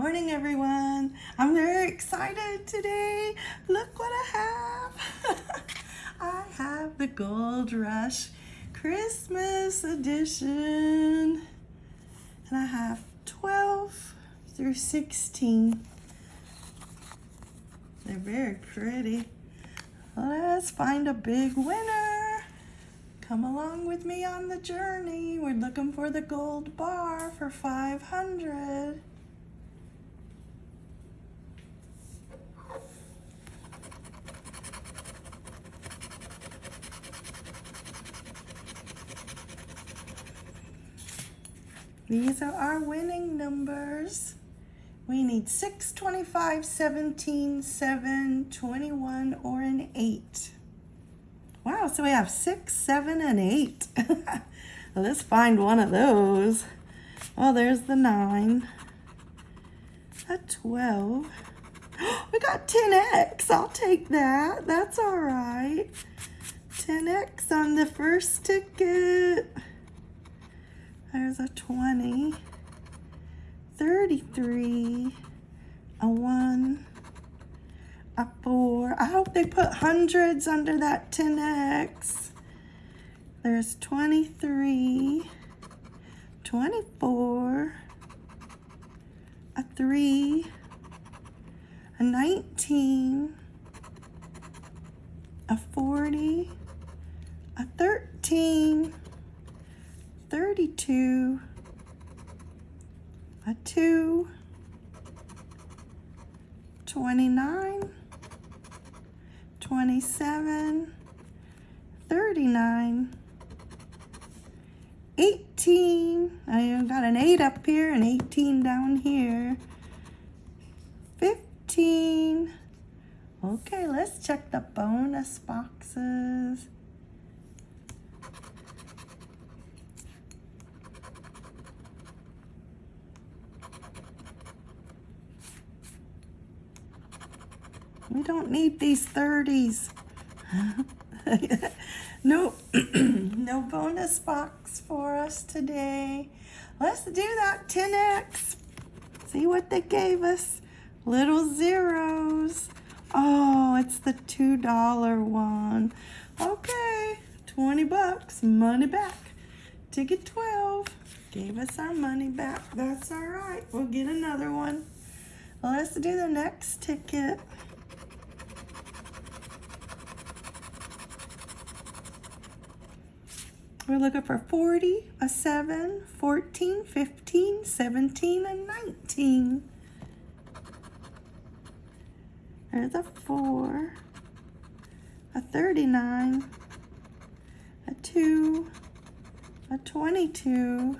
morning, everyone. I'm very excited today. Look what I have. I have the Gold Rush Christmas edition. And I have 12 through 16. They're very pretty. Let's find a big winner. Come along with me on the journey. We're looking for the gold bar for 500. These are our winning numbers. We need 6, 25, 17, 7, 21, or an 8. Wow, so we have 6, 7, and 8. Let's find one of those. Oh, there's the 9. A 12. We got 10x. I'll take that. That's all right. 10x on the first ticket. There's a 20, 33, a 1, a 4. I hope they put hundreds under that 10x. There's 23, 24, a 3, a 19, a 40, a 13, 32, a 2, 29, 27, 39, 18, I got an 8 up here and 18 down here, 15, okay, let's check the bonus boxes. We don't need these 30s. no, no bonus box for us today. Let's do that 10x. See what they gave us. Little zeros. Oh, it's the $2 one. Okay, 20 bucks, money back. Ticket 12 gave us our money back. That's all right. We'll get another one. Let's do the next ticket. We're looking for 40, a 7, 14, 15, 17, and 19. There's a 4, a 39, a 2, a 22,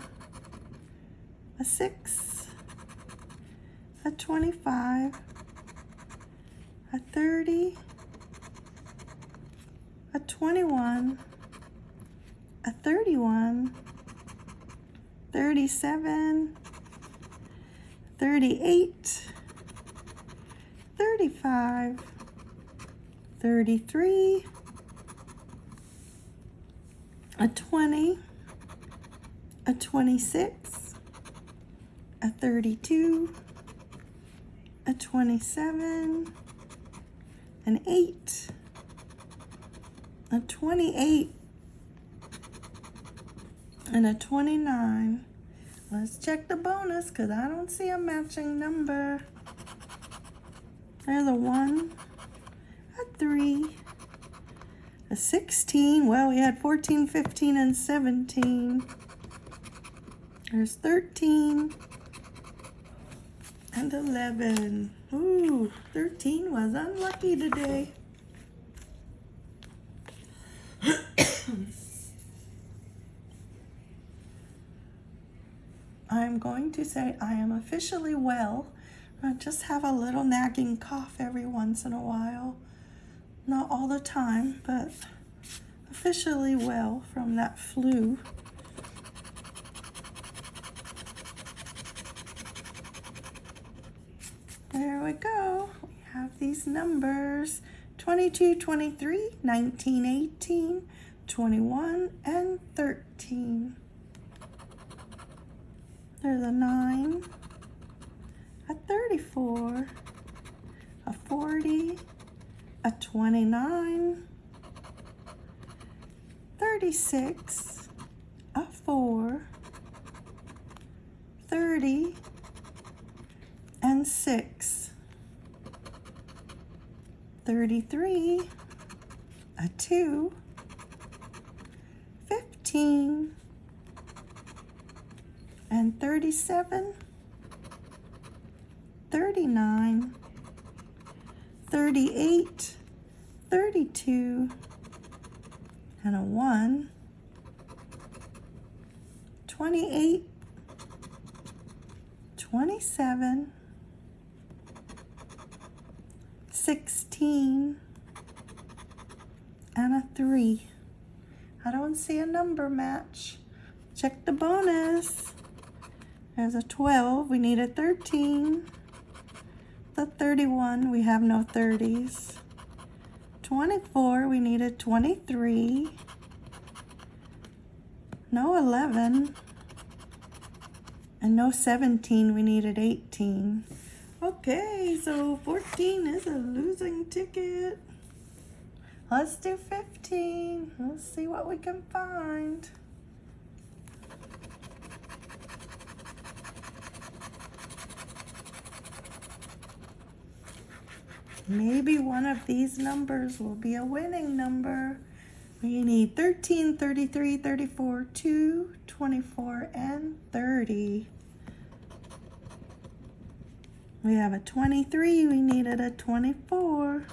a 6, a 25, a 30, a 21, a 31, 37, 38, 35, 33, a 20, a 26, a 32, a 27, an 8, a 28, and a 29. Let's check the bonus because I don't see a matching number. There's a 1, a 3, a 16. Well, we had 14, 15, and 17. There's 13 and 11. Ooh, 13 was unlucky today. I'm going to say I am officially well. I just have a little nagging cough every once in a while. Not all the time, but officially well from that flu. There we go. We have these numbers. 22, 23, 19, 18, 21, and 13. There's a 9, a 34, a 40, a 29, 36, a 4, 30, and 6, 33, a 2, 15, and 37, 39, 38, 32, and a 1, 28, 27, 16, and a 3. I don't see a number match. Check the bonus. There's a 12. We need a 13. The 31. We have no 30s. 24. We need a 23. No 11. And no 17. We needed 18. Okay, so 14 is a losing ticket. Let's do 15. Let's see what we can find. Maybe one of these numbers will be a winning number. We need 13, 33, 34, 2, 24, and 30. We have a 23, we needed a 24.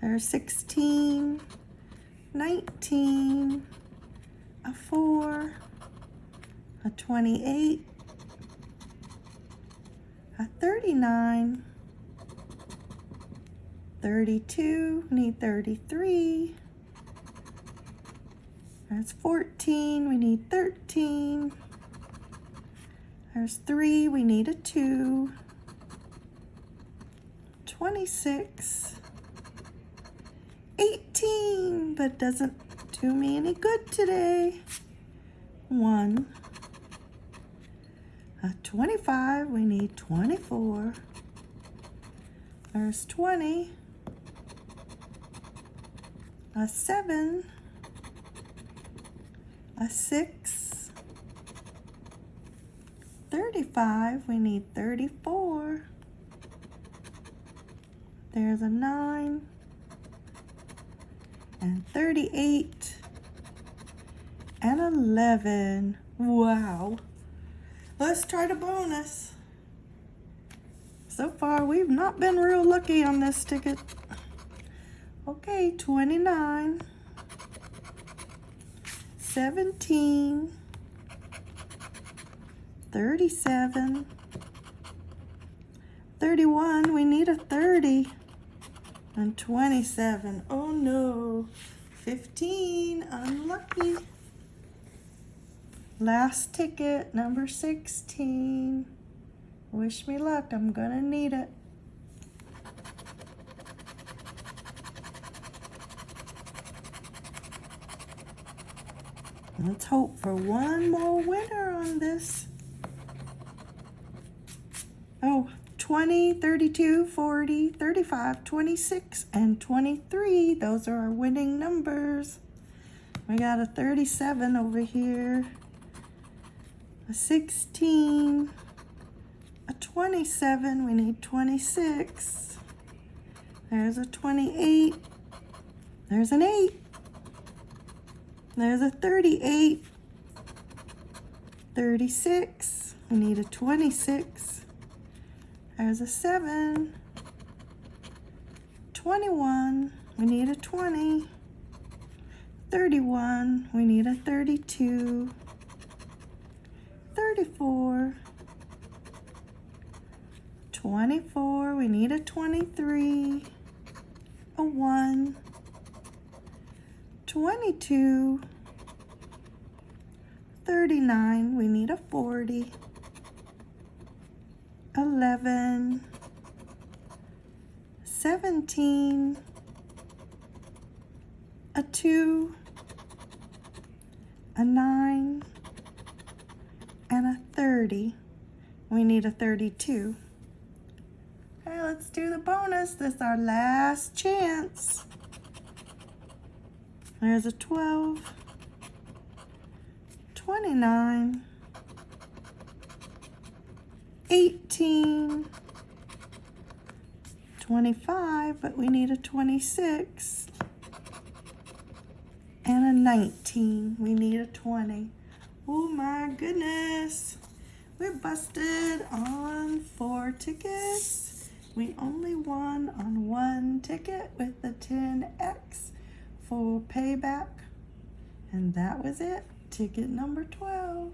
There's 16, 19, a 4, a 28, a 39, 32, we need 33. There's 14, we need 13. There's 3, we need a 2. 26. 18, but doesn't do me any good today. 1. A 25, we need 24. There's 20 a seven, a six, 35, we need 34. There's a nine, and 38, and 11. Wow. Let's try the bonus. So far, we've not been real lucky on this ticket. Okay, 29, 17, 37, 31, we need a 30, and 27. Oh no, 15, unlucky. Last ticket, number 16. Wish me luck, I'm gonna need it. Let's hope for one more winner on this. Oh, 20, 32, 40, 35, 26, and 23. Those are our winning numbers. We got a 37 over here, a 16, a 27. We need 26. There's a 28. There's an 8. There's a 38, 36, we need a 26, there's a 7, 21, we need a 20, 31, we need a 32, 34, 24, we need a 23, a 1, 22, 39, we need a 40, 11, 17, a 2, a 9, and a 30. We need a 32. Okay, let's do the bonus. This is our last chance. There's a 12, 29, 18, 25, but we need a 26, and a 19. We need a 20. Oh my goodness. We're busted on four tickets. We only won on one ticket with the 10X for payback. And that was it. Ticket number 12.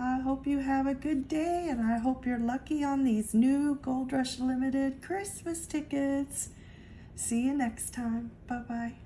I hope you have a good day and I hope you're lucky on these new Gold Rush Limited Christmas tickets. See you next time. Bye-bye.